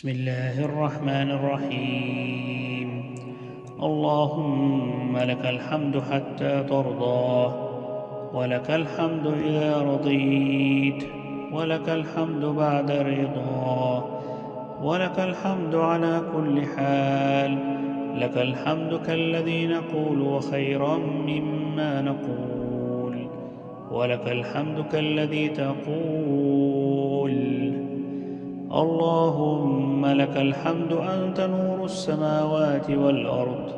بسم الله الرحمن الرحيم. اللهم لك الحمد حتى ترضى ولك الحمد إذا رضيت ولك الحمد بعد رضا ولك الحمد على كل حال لك الحمد كالذي نقول وخيرا مما نقول ولك الحمد كالذي تقول اللهم لك الحمد أنت نور السماوات والأرض.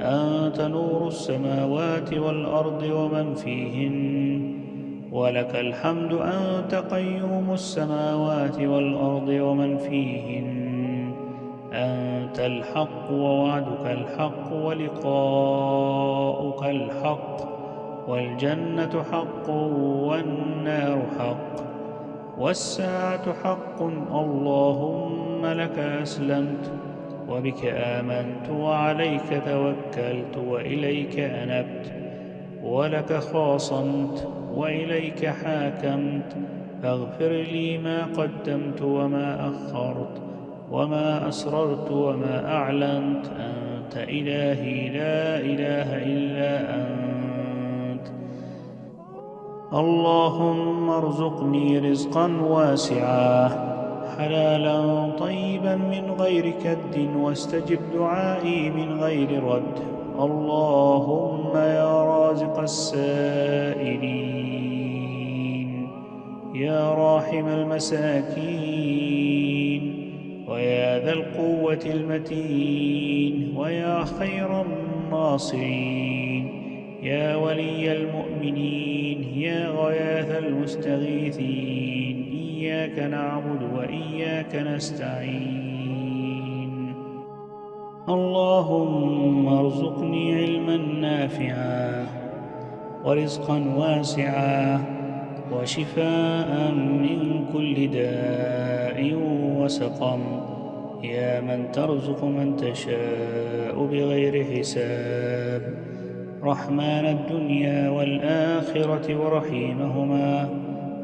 أنت نور السماوات والأرض ومن فيهن. ولك الحمد أنت قيوم السماوات والأرض ومن فيهن. أنت الحق ووعدك الحق ولقاؤك الحق. والجنة حق والنار حق. والساعة حق. اللهم لك أسلمت وبك آمنت وعليك توكلت وإليك أنبت ولك خاصمت وإليك حاكمت. فاغفر لي ما قدمت وما أخرت وما أسررت وما أعلنت. أنت إلهي لا إله إلا أنت. اللهم ارزقني رزقا واسعا حلالا طيبا من غير كد واستجب دعائي من غير رد. اللهم يا رازق السائلين يا راحم المساكين ويا ذا القوة المتين ويا خير الناصرين يا ولي المؤمنين. يا غياث المستغيثين إياك نعبد وإياك نستعين. اللهم ارزقني علما نافعا ورزقا واسعا وشفاء من كل داء وسقم. يا من ترزق من تشاء بغير حساب. رحمن الدنيا والآخرة ورحيمهما.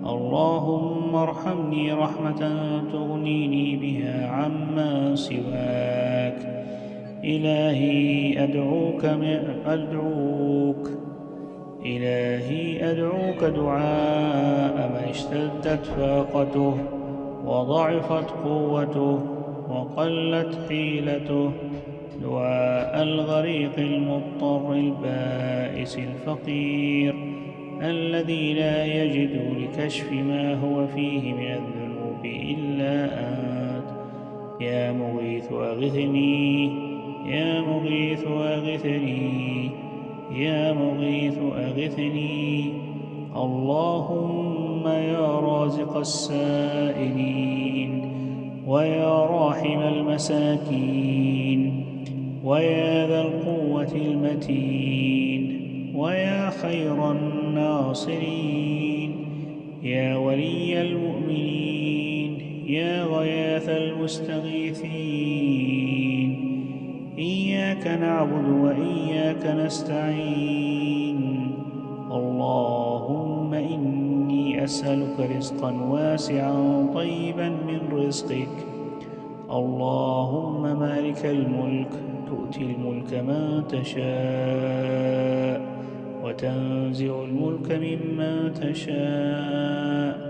اللهم ارحمني رحمة تغنيني بها عما سواك. إلهي أدعوك أدعوك. إلهي أدعوك دعاء من اشتدت فاقته وضعفت قوته وقلت حيلته. دعاء الغريق المضطر البائس الفقير الذي لا يجد لكشف ما هو فيه من الذنوب إلا أنت يا مغيث أغثني يا مغيث أغثني يا مغيث أغثني. اللهم يا رازق السائلين ويا راحم المساكين. ويا ذا القوة المتين ويا خير الناصرين يا ولي المؤمنين يا غياث المستغيثين إياك نعبد وإياك نستعين اللهم إني أسألك رزقا واسعا طيبا من رزقك اللهم مالك الملك تؤتي الملك من تشاء وتنزع الملك ممن تشاء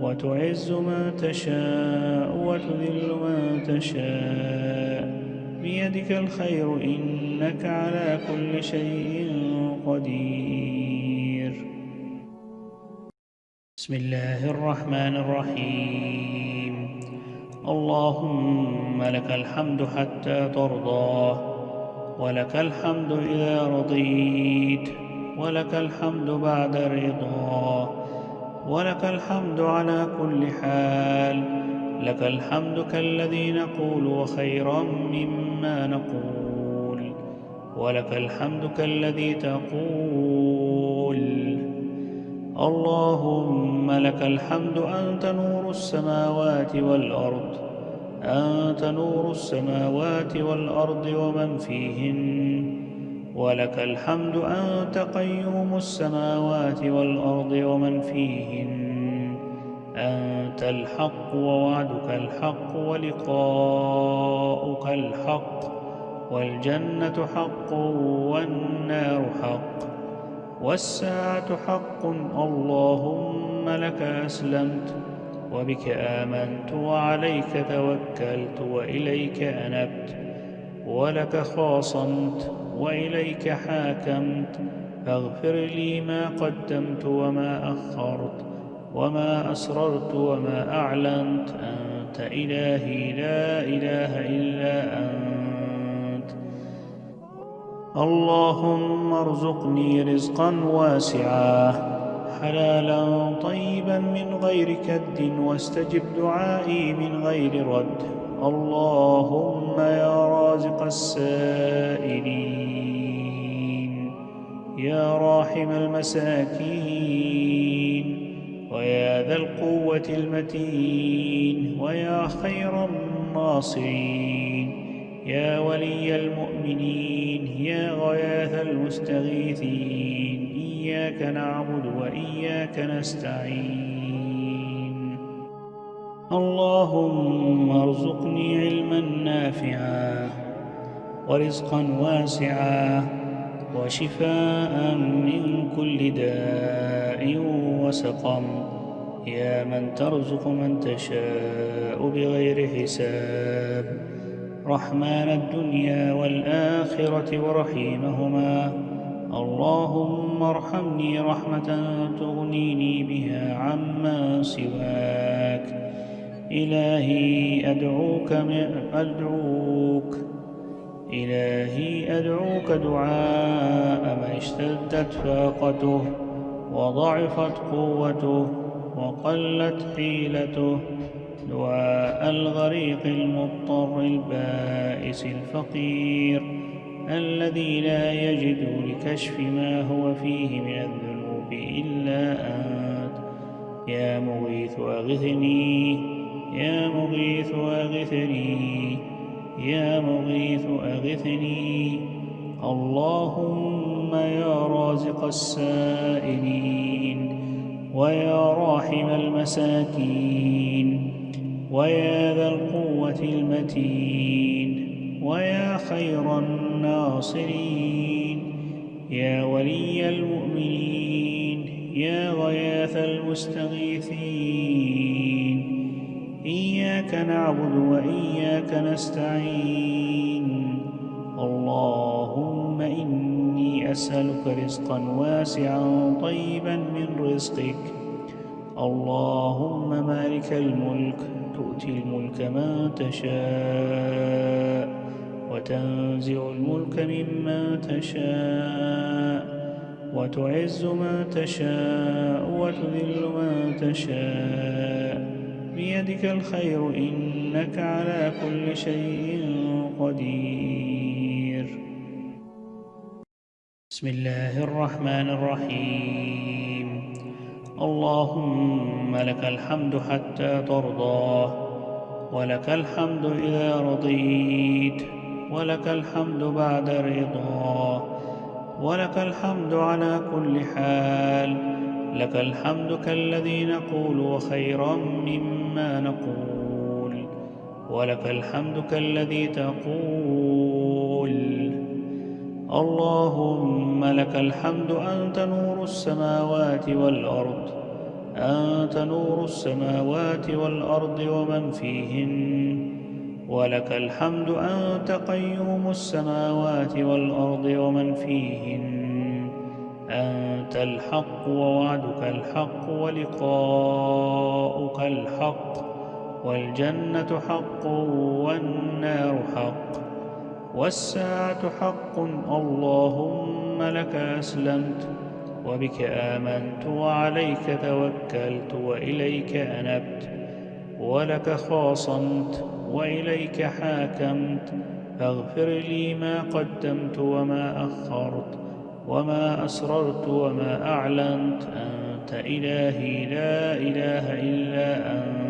وتعز من تشاء وتذل من تشاء بيدك الخير إنك على كل شيء قدير بسم الله الرحمن الرحيم اللهم لك الحمد حتى ترضى ولك الحمد إذا رضيت ولك الحمد بعد رضا ولك الحمد على كل حال لك الحمد كالذي نقول وخيرا مما نقول ولك الحمد كالذي تقول اللهم لك الحمد أنت نور السماوات والأرض. أنت نور السماوات والأرض ومن فيهن. ولك الحمد أنت قيوم السماوات والأرض ومن فيهن. أنت الحق ووعدك الحق ولقاؤك الحق. والجنة حق والنار حق. والساعة حق. اللهم لك أسلمت وبك آمنت وعليك توكلت وإليك أنبت ولك خاصمت وإليك حاكمت. فاغفر لي ما قدمت وما أخرت وما أسررت وما أعلنت. أنت إلهي لا إله إلا أنت. اللهم ارزقني رزقا واسعا حلالا طيبا من غير كد واستجب دعائي من غير رد. اللهم يا رازق السائلين يا راحم المساكين ويا ذا القوة المتين ويا خير الناصرين يا ولي المؤمنين. يا غياث المستغيثين. إياك نعبد وإياك نستعين. اللهم ارزقني علما نافعا ورزقا واسعا وشفاء من كل داء وسقم. يا من ترزق من تشاء بغير حساب. رحمن الدنيا والآخرة ورحيمهما. اللهم ارحمني رحمة تغنيني بها عما سواك. إلهي أدعوك أدعوك. إلهي أدعوك دعاء من اشتدت فاقته وضعفت قوته وقلت حيلته. دعاء الغريق المضطر البائس الفقير الذي لا يجد لكشف ما هو فيه من الذنوب إلا أنت. يا مغيث أغثني يا مغيث أغثني يا مغيث أغثني. اللهم يا رازق السائلين ويا راحم المساكين. ويا ذا القوة المتين ويا خير الناصرين يا ولي المؤمنين يا غياث المستغيثين إياك نعبد وإياك نستعين اللهم إني أسألك رزقا واسعا طيبا من رزقك اللهم مالك الملك تؤتي الملك من تشاء وتنزع الملك ممن تشاء وتعز من تشاء وتذل من تشاء بيدك الخير إنك على كل شيء قدير بسم الله الرحمن الرحيم اللهم لك الحمد حتى ترضى ولك الحمد إذا رضيت ولك الحمد بعد رضا ولك الحمد على كل حال لك الحمد كالذي نقول وخيرا مما نقول ولك الحمد كالذي تقول اللهم لك الحمد أنت نور السماوات والأرض. أنت نور السماوات والأرض ومن فيهن. ولك الحمد أنت قيوم السماوات والأرض ومن فيهن. أنت الحق ووعدك الحق ولقاؤك الحق. والجنة حق والنار حق. والساعة حق. اللهم لك أسلمت وبك آمنت وعليك توكلت وإليك أنبت ولك خاصمت وإليك حاكمت. فاغفر لي ما قدمت وما أخرت وما أسررت وما أعلنت. أنت إلهي لا إله إلا أنت.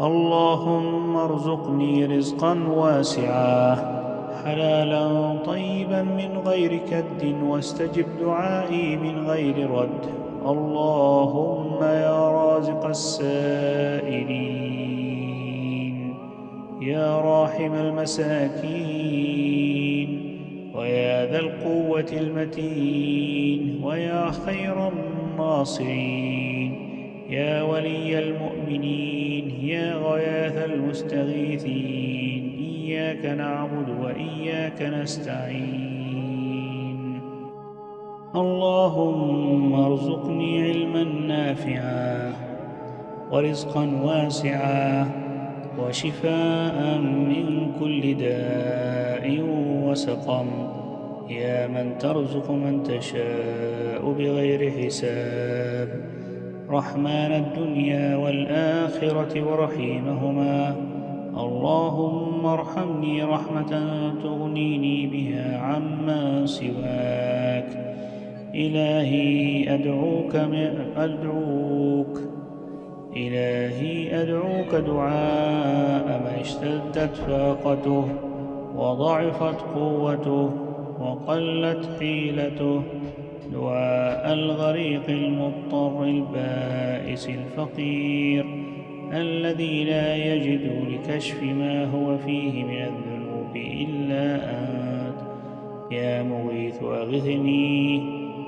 اللهم ارزقني رزقا واسعا حلالا طيبا من غير كد واستجب دعائي من غير رد. اللهم يا رازق السائلين يا راحم المساكين ويا ذا القوة المتين ويا خير الناصرين. يا ولي المؤمنين يا غياث المستغيثين إياك نعبد وإياك نستعين. اللهم ارزقني علما نافعا ورزقا واسعا وشفاء من كل داء وسقم. يا من ترزق من تشاء بغير حساب. رحمن الدنيا والآخرة ورحيمهما. اللهم ارحمني رحمة تغنيني بها عما سواك. إلهي أدعوك أدعوك. إلهي أدعوك دعاء من اشتدت فاقته وضعفت قوته وقلت حيلته. دعاء الغريق المضطر البائس الفقير الذي لا يجد لكشف ما هو فيه من الذنوب إلا أنت. يا مغيث أغثني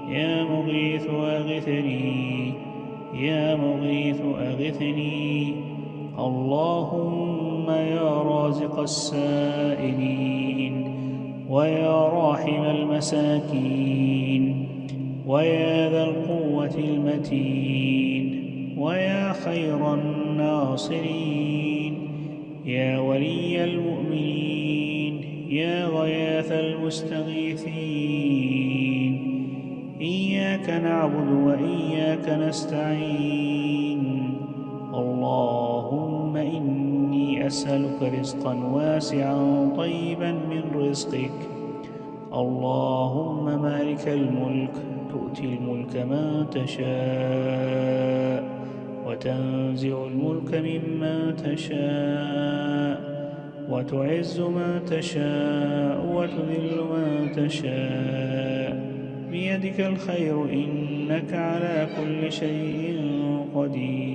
يا مغيث أغثني يا مغيث أغثني. اللهم يا رازق السائلين ويا راحم المساكين. ويا ذا القوة المتين ويا خير الناصرين يا ولي المؤمنين يا غياث المستغيثين إياك نعبد وإياك نستعين اللهم إني أسألك رزقا واسعا طيبا من رزقك اللهم مالك الملك تؤتي الملك من تشاء وتنزع الملك ممن تشاء وتعز من تشاء وتذل من تشاء. بيدك الخير إنك على كل شيء قدير.